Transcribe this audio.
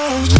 Oh.